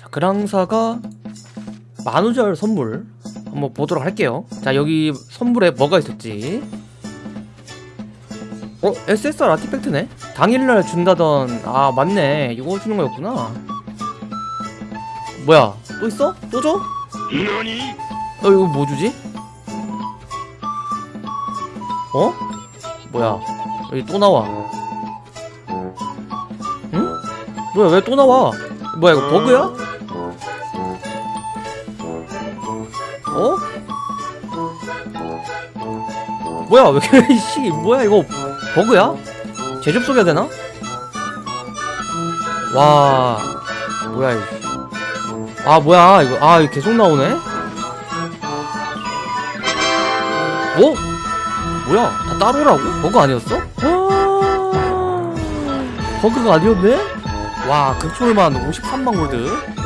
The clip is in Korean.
자 그랑사가 만우절 선물 한번 보도록 할게요 자 여기 선물에 뭐가 있었지 어? SSR 아티팩트네? 당일날 준다던 아 맞네 이거 주는 거였구나 뭐야 또 있어? 또 줘? 너니? 어 이거 뭐 주지? 어? 뭐야 여기 또 나와 응? 뭐야 왜 또 나와 뭐야 이거 버그야? 뭐야 왜 이렇게 씨 뭐야 이거 버그야? 재접속해야 되나? 와 뭐야 이거 아 뭐야 이거 아 이거 계속 나오네 뭐? 뭐야 다 따로라고? 버그 아니었어? 와 버그가 아니었네? 와 급초일만 53만 골드